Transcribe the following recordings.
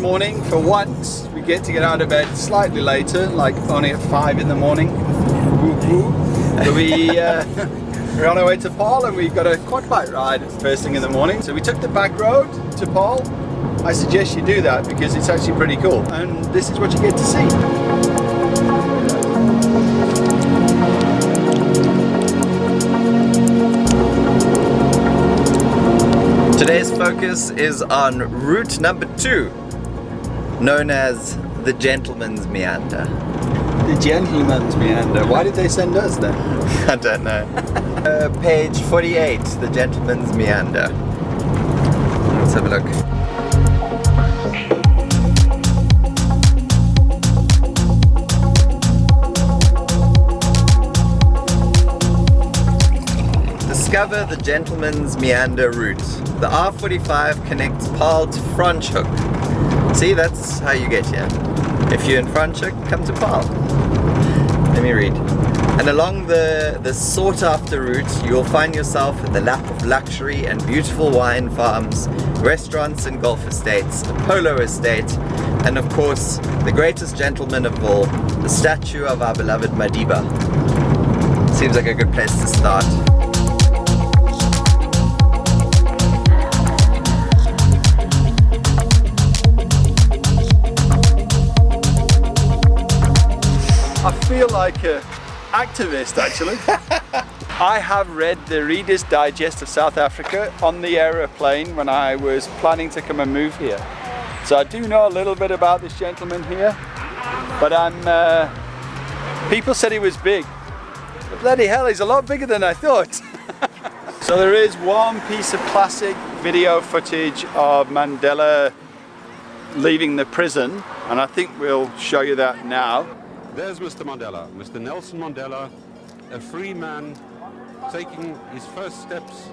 morning. For once, we get to get out of bed slightly later, like only at 5 in the morning. Woo -woo. So we, uh, we're on our way to Paarl and we've got a quad bike ride first thing in the morning. So we took the back road to Paarl. I suggest you do that because it's actually pretty cool. And this is what you get to see. Today's focus is on route number two, known as the Gentleman's Meander. The Gentleman's Meander. Why did they send us then? I don't know. uh, page 48, the Gentleman's Meander. Let's have a look. Discover the Gentleman's Meander route. The R45 connects Paarl to Franschhoek. See, that's how you get here. If you're in Franschhoek, come to Paarl. Let me read. And along the, the sought after route, you'll find yourself in the lap of luxury and beautiful wine farms, restaurants and golf estates, a polo estate, and of course, the greatest gentleman of all, the statue of our beloved Madiba. Seems like a good place to start. Feel like an activist actually. I have read the Reader's Digest of South Africa on the aeroplane when I was planning to come and move here. So I do know a little bit about this gentleman here, but I'm, uh, people said he was big. But bloody hell, he's a lot bigger than I thought. so there is one piece of classic video footage of Mandela leaving the prison, and I think we'll show you that now. There's Mr. Mandela, Mr. Nelson Mandela, a free man taking his first steps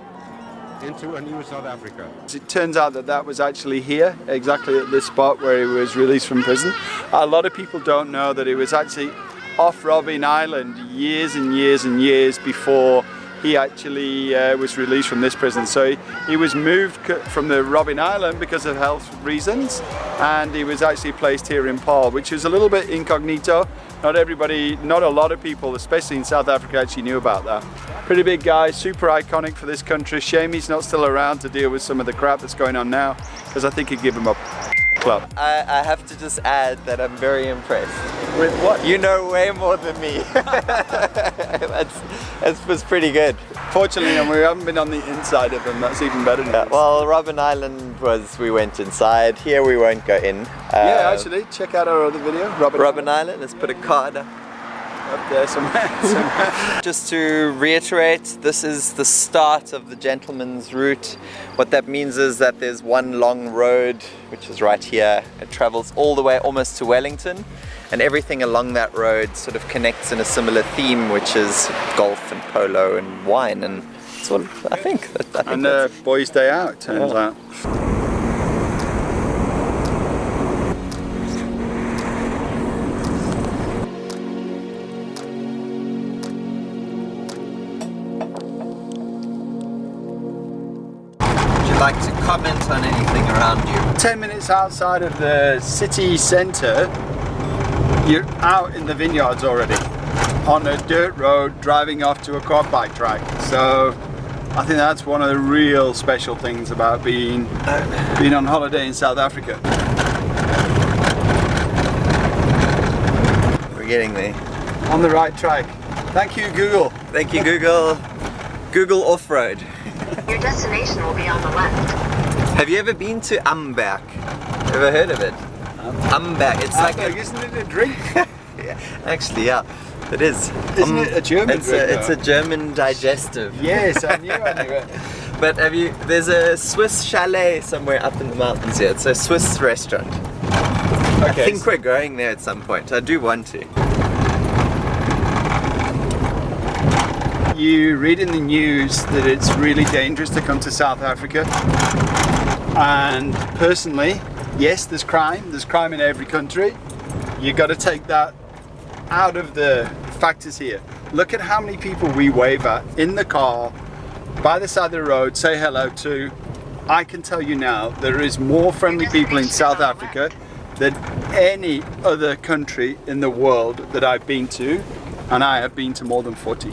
into a new South Africa. It turns out that that was actually here, exactly at this spot where he was released from prison. A lot of people don't know that it was actually off Robben Island years and years and years before he actually uh, was released from this prison. So he, he was moved from the Robben Island because of health reasons and he was actually placed here in Paarl, which is a little bit incognito. Not everybody, not a lot of people, especially in South Africa, actually knew about that. Pretty big guy, super iconic for this country. Shame he's not still around to deal with some of the crap that's going on now because I think he'd give him a club. I, I have to just add that I'm very impressed. With what? You know way more than me. that's, that was pretty good. Fortunately, we haven't been on the inside of them. That's even better. Yeah, well, Robben Island was, we went inside. Here we won't go in. yeah, uh, actually, check out our other video, Robin. Robben Island. Island. Let's put a card up there somewhere. somewhere. Just to reiterate, this is the start of the gentleman's route. What that means is that there's one long road, which is right here. It travels all the way almost to Wellington, and everything along that road sort of connects in a similar theme, which is golf and polo and wine, and sort of, I think. I think and uh, boys' day out, turns yeah. out. Comment on anything around you? 10 minutes outside of the city centre, you're out in the vineyards already on a dirt road driving off to a quad bike track. So I think that's one of the real special things about being, being on holiday in South Africa. We're getting there. On the right track. Thank you Google. Thank you Google. Google Off-Road. Your destination will be on the left. Have you ever been to Amberg? Ever heard of it? Amberg. It's like a, isn't it a drink? yeah, actually, yeah. It is. Isn't um, it a German it's drink? A, it's a German digestive. Yes, I knew, I knew it. but have you, there's a Swiss chalet somewhere up in the mountains here. It's a Swiss restaurant. Okay. I think we're going there at some point. I do want to. you read in the news that it's really dangerous to come to South Africa and personally yes there's crime. There's crime in every country. You've got to take that out of the factors here. Look at how many people we wave at in the car by the side of the road say hello to I can tell you now there is more friendly people in South Africa than any other country in the world that I've been to, and I have been to more than 40,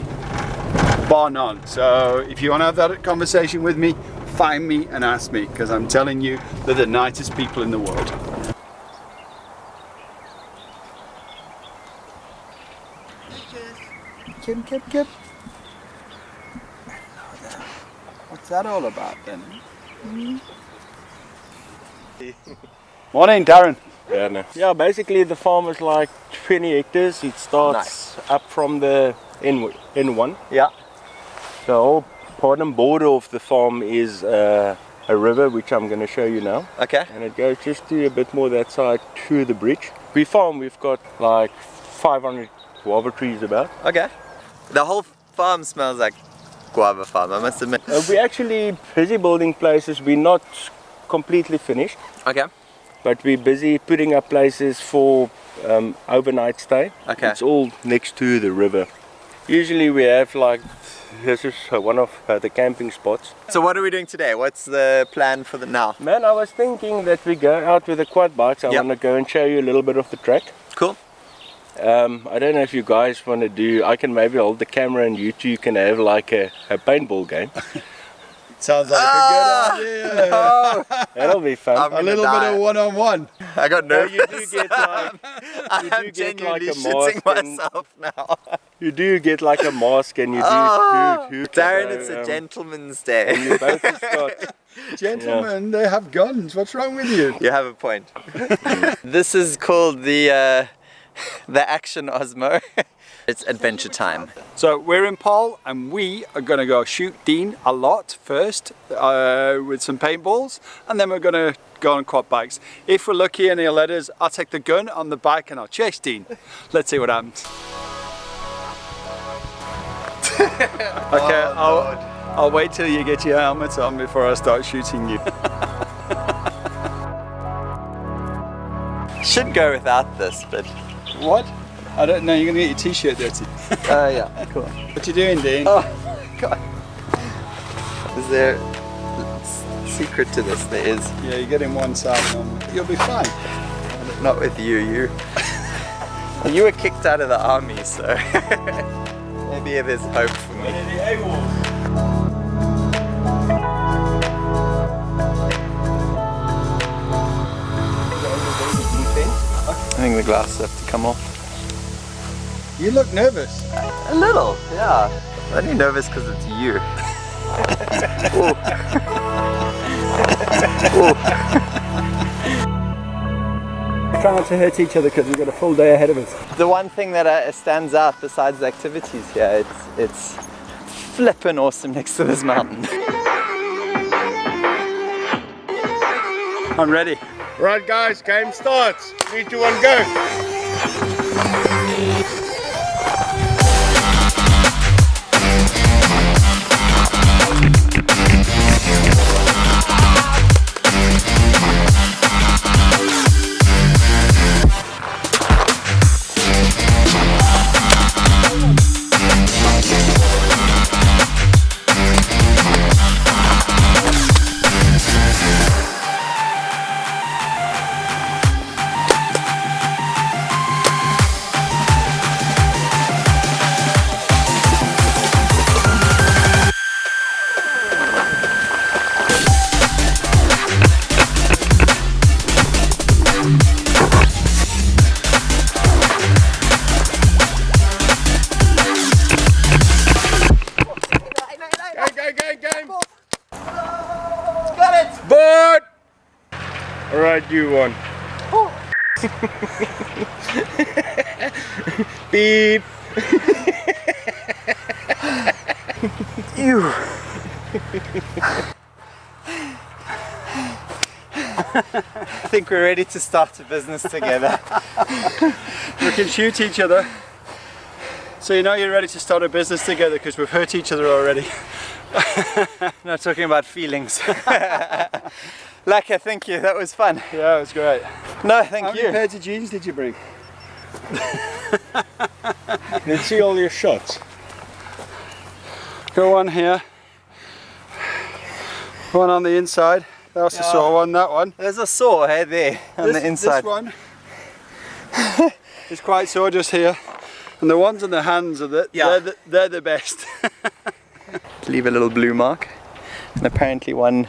bar none. So if you want to have that conversation with me, find me and ask me, because I'm telling you, they're the nicest people in the world. Kim, Kim, Kim. What's that all about then? Hmm? Morning, Darren. Yeah, no. yeah, basically the farm is like 20 hectares. It starts up from the N N1. Yeah. The whole and border of the farm is uh, a river, which I'm going to show you now. Okay. And it goes just to a bit more that side to the bridge. We farm, we've got like 500 guava trees about. Okay. The whole farm smells like guava farm, I must admit. Uh, we're actually busy building places. We're not completely finished, Okay. but we're busy putting up places for um, overnight stay. Okay. It's all next to the river. Usually we have like, this is one of uh, the camping spots. So what are we doing today? What's the plan for the now? Man, I was thinking that we go out with the quad bikes. I Yep. want to go and show you a little bit of the track. Cool. Um, I don't know if you guys want to do, I can maybe hold the camera and you two can have like a, a paintball game. Sounds like Ah! a good idea. That'll be fun. I'm A little die. bit of one-on-one. I got No, nervous. you do get like, I'm do get like genuinely a shitting mask and- myself now. you do get like a mask and you do Ah, hoot, hoot. Darren, So, it's a um, gentleman's day. You both have got, Gentlemen, they have guns. What's wrong with you? You have a point. this is called the uh, the Action Osmo. It's adventure time. So we're in Paarl and we are going to go shoot Dean a lot first uh, with some paintballs and then we're going to go on quad bikes. If we're lucky and he'll let us, I'll take the gun on the bike and I'll chase Dean. Let's see what happens. okay, I'll, I'll wait till you get your helmet on before I start shooting you. Should go without this, but what? I don't know, you're going to get your t-shirt dirty. uh, yeah, cool. What you doing Dean? Oh god. Is there a secret to this? There is. Yeah, you're getting one side. You'll be fine. Not with you. You. you were kicked out of the army, so maybe there's hope for me. I think the glasses have to come off. You look nervous. A little, yeah. I'm only nervous because it's you. Ooh. Try not to hurt each other because we've got a full day ahead of us. The one thing that uh, stands out besides the activities here, it's it's flippin' awesome next to this mountain. I'm ready. right guys, game starts. Three, two, one, go. Alright, you won. Oh. Beep. Ew. I think we're ready to start a business together. We can shoot each other. So you know you're ready to start a business together because we've hurt each other already. Not talking about feelings. Laka, thank you. That was fun. Yeah, it was great. No, thank How many you. pairs of jeans did you bring? Let's see all your shots. Go on here. One on the inside. That's a Yeah. saw one, that one. There's a saw, hey, there, on this, the inside. This one is quite sore just here. And the ones on the hands are the, Yeah. they're, the, they're the best. Leave a little blue mark. And apparently one,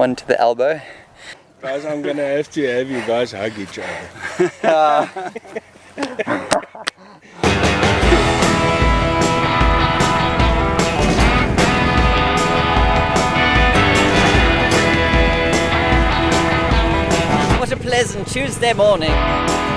one to the elbow. Guys, I'm gonna have to have you guys hug each other. What a pleasant Tuesday morning.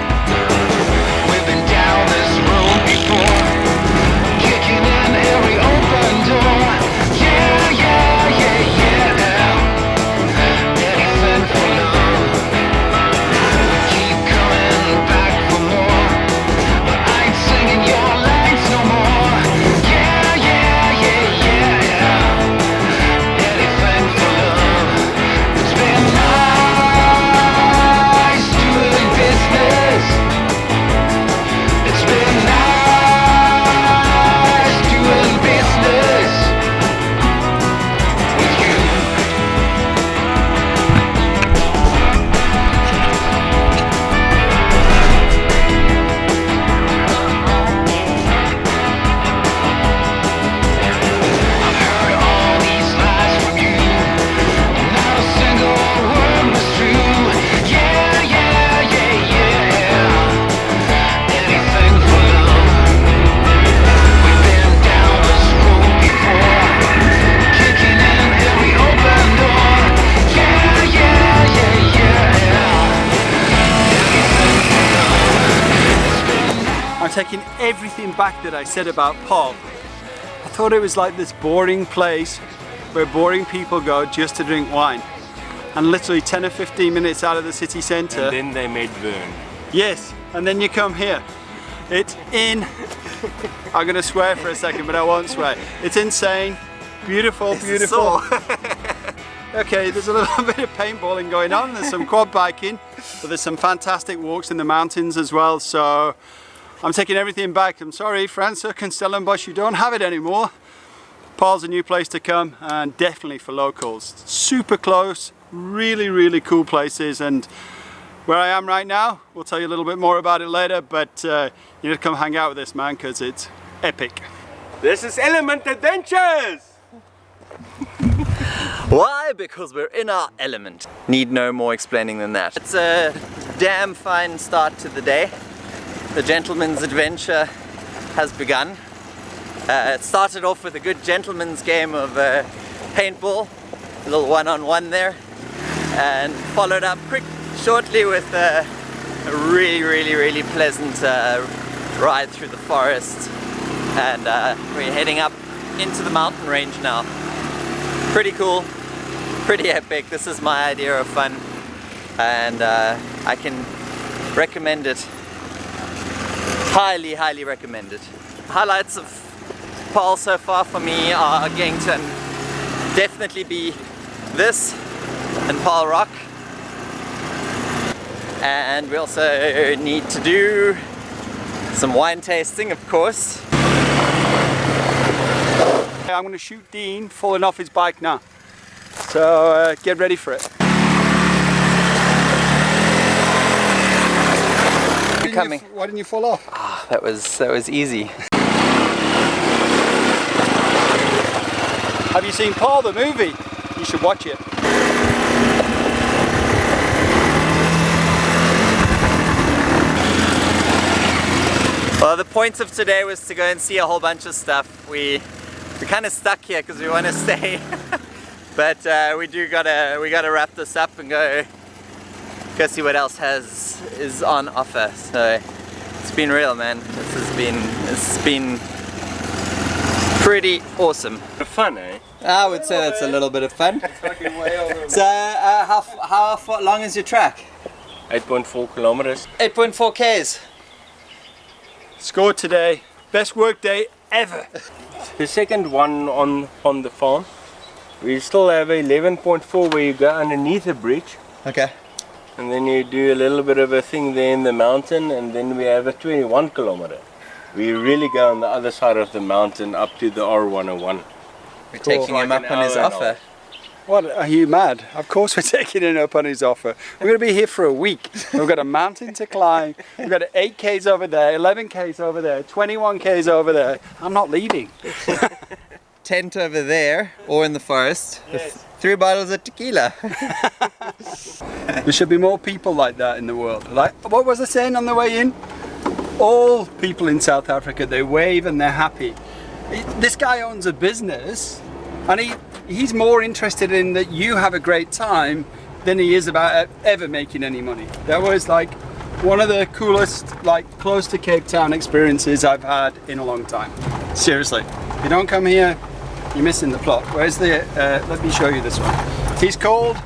That I said about Paarl. I thought it was like this boring place where boring people go just to drink wine. And literally 10 or 15 minutes out of the city centre, And then they made Vern. yes, and then you come here. It's in, I'm gonna swear for a second, but I won't swear. It's insane, beautiful, beautiful. Okay, there's a little bit of paintballing going on, there's some quad biking, but there's some fantastic walks in the mountains as well, so I'm taking everything back. I'm sorry, Franschhoek and Stellenbosch, you don't have it anymore. Paarl's a new place to come and definitely for locals. Super close, really, really cool places and where I am right now, we'll tell you a little bit more about it later, but uh, you need to come hang out with this man because it's epic. This is Element Adventures! Why? Because we're in our element. Need no more explaining than that. It's a damn fine start to the day. The gentleman's adventure has begun. Uh, it started off with a good gentleman's game of uh, paintball, a little one-on-one there, and followed up quick, shortly with uh, a really, really, really pleasant uh, ride through the forest. And uh, we're heading up into the mountain range now pretty cool, pretty epic. This is my idea of fun and uh, I can recommend it. Highly, highly recommended. Highlights of Paarl so far for me are going to definitely be this and Paarl Rock. And we also need to do some wine tasting, of course. I'm going to shoot Dean falling off his bike now. So uh, get ready for it. Why didn't you- Coming. why didn't you fall off? Ah, That was that was easy. Have you seen Paul the movie? You should watch it. Well, the point of today was to go and see a whole bunch of stuff. We we're kind of stuck here because we want to stay, but uh, we do gotta we gotta wrap this up and go go see what else has is on offer. So it's been real, man. This has been it's been pretty awesome. Fun, eh? I would say that's a little bit of fun. So, uh, how how far long is your track? 8.4 kilometers. 8.4 k's. Scored today. Best work day ever. The second one on, on the farm. We still have a 11.4 where you go underneath a bridge Okay. And then you do a little bit of a thing there in the mountain and then we have a 21 kilometer. We really go on the other side of the mountain up to the R101. We're taking him up on his offer. What, are you mad? Of course we're taking him up on his offer. We're going to be here for a week. We've got a mountain to climb. We've got 8 Ks over there, 11 Ks over there, 21 Ks over there. I'm not leaving. Tent over there, or in the forest, with three bottles of tequila. There should be more people like that in the world. Like, what was I saying on the way in? All people in South Africa, they wave and they're happy. This guy owns a business and he, he's more interested in that you have a great time than he is about ever making any money. That was like one of the coolest, like close to Cape Town experiences I've had in a long time. Seriously, if you don't come here, you're missing the plot. Where's the, uh, let me show you this one. He's called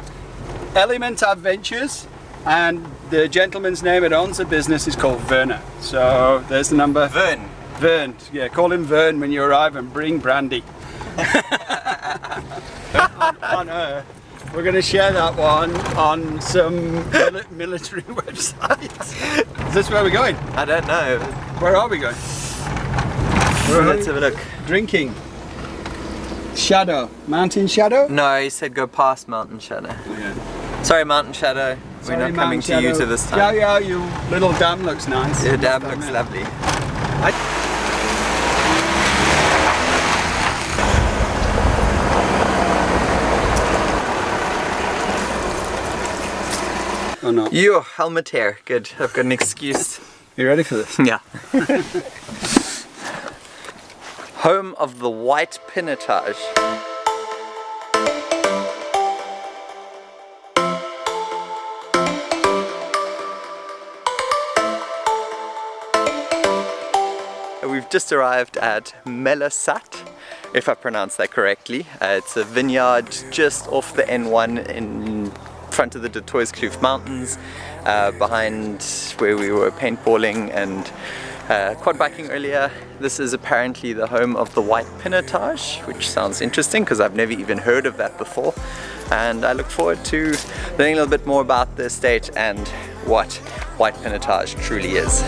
Element Adventures and the gentleman's name that owns the business is called Werner. So there's the number. Vern. Vern. Yeah, call him Vern when you arrive and bring brandy. on, on. We're going to share that one on some mili- military websites. Is this where we're going? I don't know. Where are we going? Let's have a look. Drinking. Shadow. Mountain Shadow? No, he said go past Mountain Shadow. Yeah. Sorry, Mountain Shadow. We're Sorry, not coming Mount to you to this time. yeah, yeah. you little dam looks nice. Your dam Dam, looks yeah. lovely. Oh no. Your helmet hair. Good. I've got an excuse. You ready for this? Yeah. Home of the White Pinotage. We've just arrived at Mellasat, if I pronounce that correctly. Uh, it's a vineyard just off the N1 in front of the De Kloof Mountains, uh, behind where we were paintballing and uh, quad biking earlier. This is apparently the home of the White Pinotage, which sounds interesting because I've never even heard of that before. And I look forward to learning a little bit more about the estate and what White Pinotage truly is.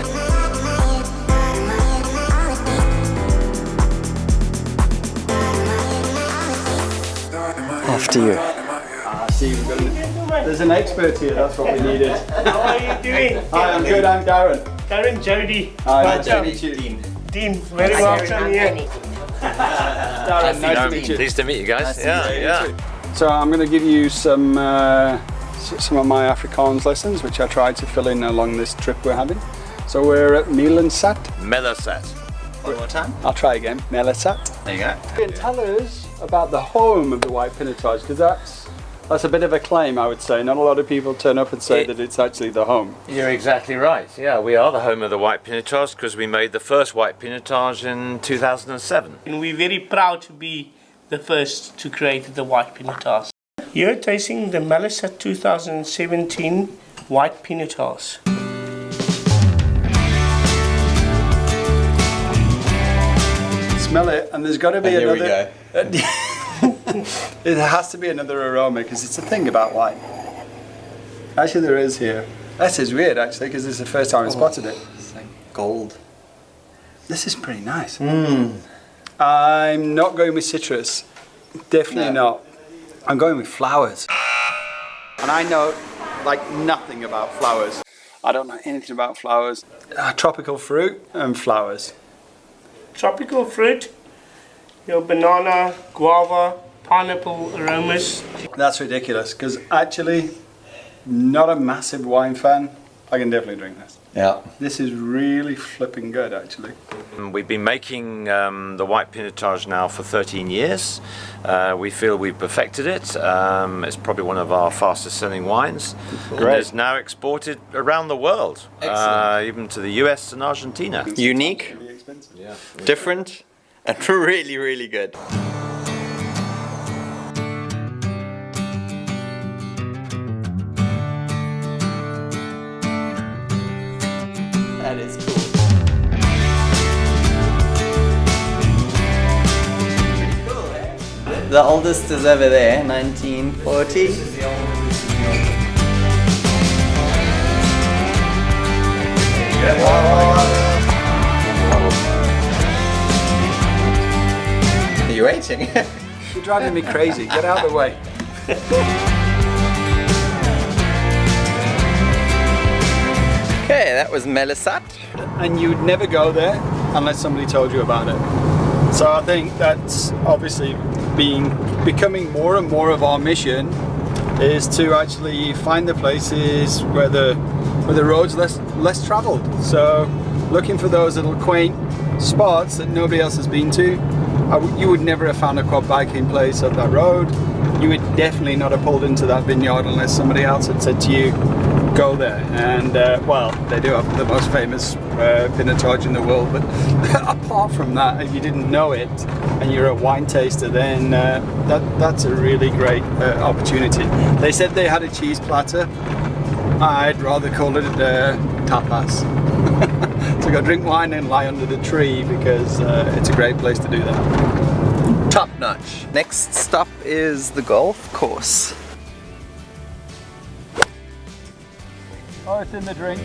After you. Ah, see, we've got an, there's an expert here, that's what we needed. How are you doing? Hi, I'm good, I'm Darren. Karen Jody. Hi, nice to Welcome. Dean. Dean, very welcome here. Darren, nice to meet you. Pleased to meet you guys. yeah, yeah. So I'm going to give you some uh, some of my Afrikaans lessons, which I tried to fill in along this trip we're having. So we're at Milansat. Mellasat. One more time. I'll try again. Mellasat. There you go. And tell us about the home of the White Pinotage, because that's that's a bit of a claim, I would say. Not a lot of people turn up and say It- that it's actually the home. You're exactly right. Yeah, we are the home of the White Pinotage because we made the first White Pinotage in 2007. And we're very proud to be the first to create the White Pinotage. You're tasting the Mellasat 2017 White Pinotage. Smell it, and there's got to be another. Here we another. go. it has to be another aroma because it's a thing about wine. Actually, there is here. This is weird, actually, because this is the first time I spotted it. It's like gold. This is pretty nice. I'm not going with citrus. Definitely not. I'm going with flowers. And I know like nothing about flowers. I don't know anything about flowers. Uh, tropical fruit and flowers. Tropical fruit, your banana, guava, pineapple aromas. That's ridiculous because actually, not a massive wine fan. I can definitely drink this. Yeah. This is really flipping good, actually. We've been making um, the White Pinotage now for 13 years. Uh, we feel we've perfected it. Um, it's probably one of our fastest selling wines. And Great. it's now exported around the world, uh, even to the US and Argentina. Unique, Really expensive. Yeah. different, and really, really good. The oldest is over there, 1940. Are you waiting? You're driving me crazy. Get out of the way. Okay, that was Mellasat. and you'd never go there unless somebody told you about it. So I think that's obviously being becoming more and more of our mission is to actually find the places where the where the roads less less traveled. So looking for those little quaint spots that nobody else has been to. You would never have found a quad biking place up that road. You would definitely not have pulled into that vineyard unless somebody else had said to you, go there. And uh, well, they do have the most famous uh, Pinotage in the world, but apart from that, if you didn't know it and you're a wine taster, then uh, that, that's a really great uh, opportunity. They said they had a cheese platter. I'd rather call it uh, tapas. to go drink wine and lie under the tree because uh, it's a great place to do that. Top notch. Next stop is the golf course. Oh, it's in the drink.